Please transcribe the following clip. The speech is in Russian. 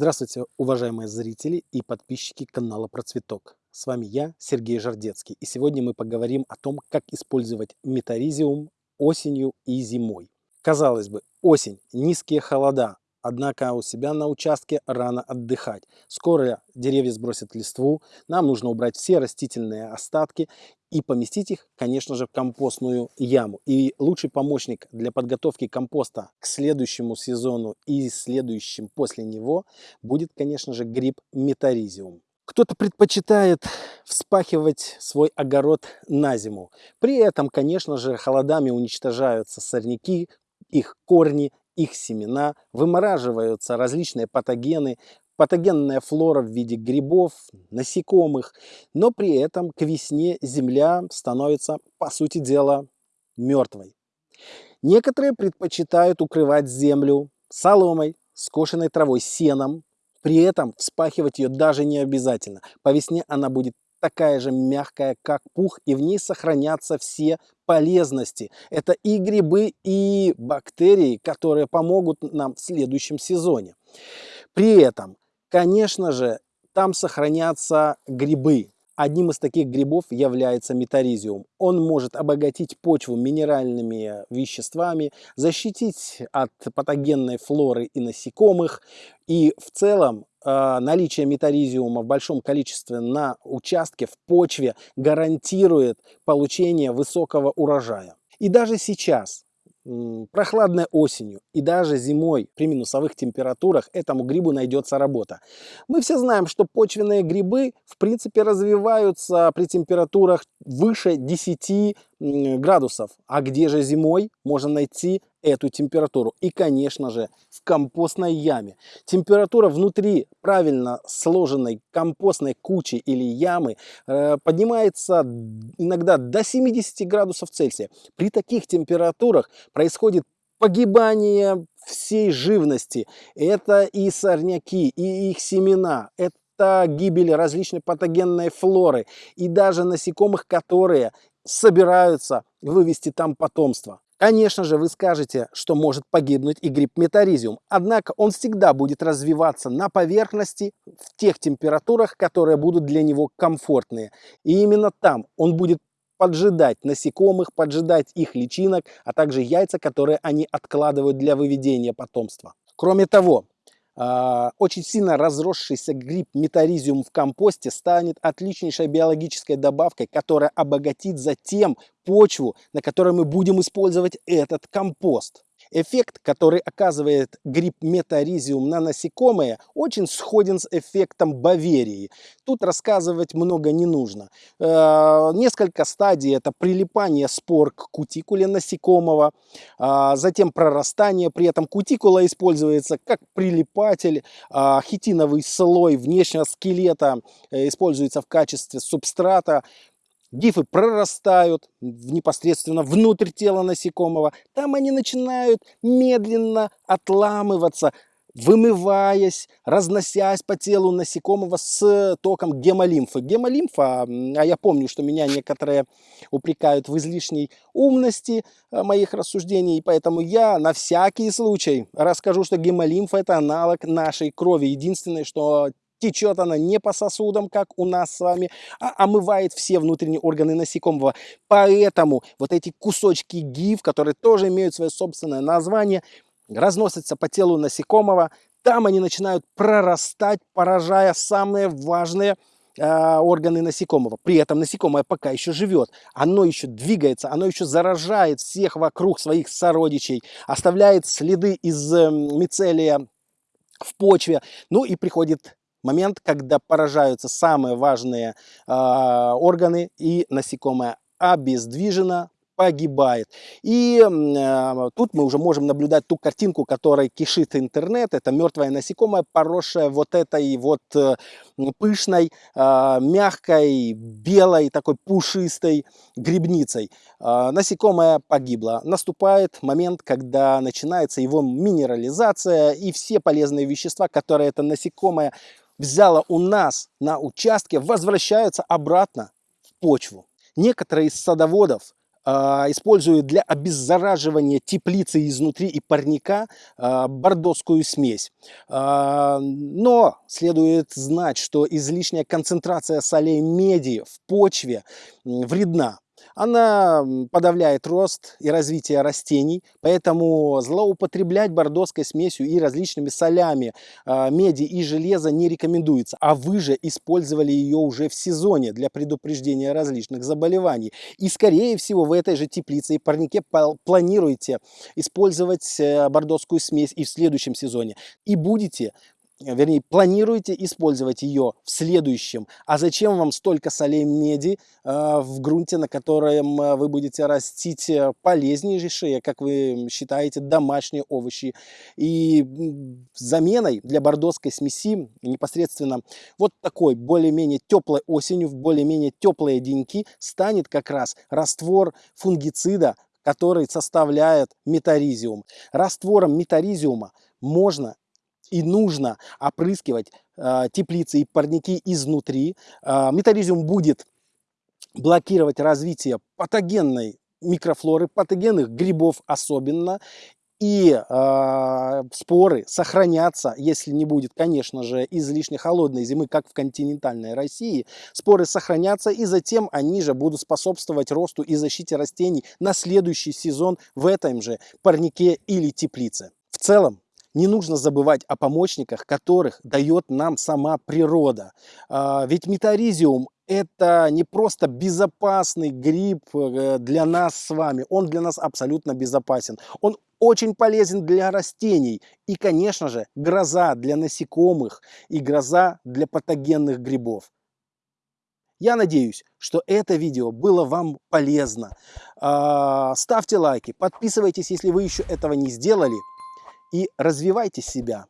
Здравствуйте, уважаемые зрители и подписчики канала Процветок. С вами я, Сергей Жардецкий, и сегодня мы поговорим о том, как использовать метаризиум осенью и зимой. Казалось бы, осень, низкие холода, Однако у себя на участке рано отдыхать. Скоро деревья сбросят листву, нам нужно убрать все растительные остатки и поместить их, конечно же, в компостную яму. И лучший помощник для подготовки компоста к следующему сезону и следующим после него будет, конечно же, гриб метаризиум. Кто-то предпочитает вспахивать свой огород на зиму. При этом, конечно же, холодами уничтожаются сорняки, их корни их семена, вымораживаются различные патогены, патогенная флора в виде грибов, насекомых, но при этом к весне земля становится, по сути дела, мертвой. Некоторые предпочитают укрывать землю соломой, скошенной травой, сеном, при этом вспахивать ее даже не обязательно. По весне она будет такая же мягкая, как пух, и в ней сохранятся все полезности. Это и грибы, и бактерии, которые помогут нам в следующем сезоне. При этом, конечно же, там сохранятся грибы. Одним из таких грибов является метаризиум. Он может обогатить почву минеральными веществами, защитить от патогенной флоры и насекомых. И в целом э, наличие метаризиума в большом количестве на участке, в почве гарантирует получение высокого урожая. И даже сейчас, прохладной осенью и даже зимой при минусовых температурах этому грибу найдется работа. Мы все знаем, что почвенные грибы в принципе развиваются при температурах выше 10 градусов. А где же зимой можно найти эту температуру? И, конечно же, в компостной яме. Температура внутри правильно сложенной компостной кучи или ямы э, поднимается иногда до 70 градусов Цельсия. При таких температурах происходит погибание всей живности. Это и сорняки, и их семена, это это гибель различной патогенной флоры и даже насекомых, которые собираются вывести там потомство. Конечно же, вы скажете, что может погибнуть и гриб метаризиум, однако он всегда будет развиваться на поверхности в тех температурах, которые будут для него комфортные. И именно там он будет поджидать насекомых, поджидать их личинок, а также яйца, которые они откладывают для выведения потомства. Кроме того, очень сильно разросшийся гриб метаризиум в компосте станет отличнейшей биологической добавкой, которая обогатит затем почву, на которой мы будем использовать этот компост. Эффект, который оказывает гриб метаризиум на насекомые, очень сходен с эффектом баверии. Тут рассказывать много не нужно. Э, несколько стадий это прилипание спор к кутикуле насекомого, а, затем прорастание, при этом кутикула используется как прилипатель, а, хитиновый слой внешнего скелета э, используется в качестве субстрата, Гифы прорастают непосредственно внутрь тела насекомого. Там они начинают медленно отламываться, вымываясь, разносясь по телу насекомого с током гемолимфы. Гемолимфа, а я помню, что меня некоторые упрекают в излишней умности э, моих рассуждений, поэтому я на всякий случай расскажу, что гемолимфа это аналог нашей крови. Единственное, что Течет она не по сосудам, как у нас с вами, а омывает все внутренние органы насекомого. Поэтому вот эти кусочки гиф, которые тоже имеют свое собственное название, разносятся по телу насекомого. Там они начинают прорастать, поражая самые важные э, органы насекомого. При этом насекомое пока еще живет, оно еще двигается, оно еще заражает всех вокруг своих сородичей, оставляет следы из э, мицелия в почве. Ну и приходит момент, когда поражаются самые важные э, органы и насекомое обездвижено, погибает. И э, тут мы уже можем наблюдать ту картинку, которой кишит интернет. Это мертвое насекомое, поросшее вот этой вот э, пышной, э, мягкой, белой, такой пушистой грибницей. Э, насекомое погибло. Наступает момент, когда начинается его минерализация и все полезные вещества, которые это насекомое взяла у нас на участке, возвращаются обратно в почву. Некоторые из садоводов а, использую для обеззараживания теплицы изнутри и парника а, бордоскую смесь. А, но следует знать, что излишняя концентрация солей меди в почве вредна. Она подавляет рост и развитие растений, поэтому злоупотреблять бордоской смесью и различными солями а, меди и железа не рекомендуется. А вы же использовали ее уже в сезоне для предупреждения различных заболеваний. И скорее всего в этой же теплице и парнике планируете использовать э, бордоскую смесь и в следующем сезоне. И будете вернее, планируете использовать ее в следующем. А зачем вам столько солей меди э, в грунте, на котором э, вы будете растить э, полезнейшие, как вы считаете, домашние овощи. И заменой для бордоской смеси непосредственно вот такой более-менее теплой осенью, в более-менее теплые деньки станет как раз раствор фунгицида, который составляет метаризиум. Раствором метаризиума можно и нужно опрыскивать э, теплицы и парники изнутри. Э, метаризиум будет блокировать развитие патогенной микрофлоры, патогенных грибов особенно. И э, споры сохранятся, если не будет, конечно же, излишне холодной зимы, как в континентальной России. Споры сохранятся, и затем они же будут способствовать росту и защите растений на следующий сезон в этом же парнике или теплице. В целом, не нужно забывать о помощниках, которых дает нам сама природа. А, ведь метаризиум это не просто безопасный гриб э, для нас с вами, он для нас абсолютно безопасен. Он очень полезен для растений и, конечно же, гроза для насекомых и гроза для патогенных грибов. Я надеюсь, что это видео было вам полезно. А, ставьте лайки, подписывайтесь, если вы еще этого не сделали и развивайте себя.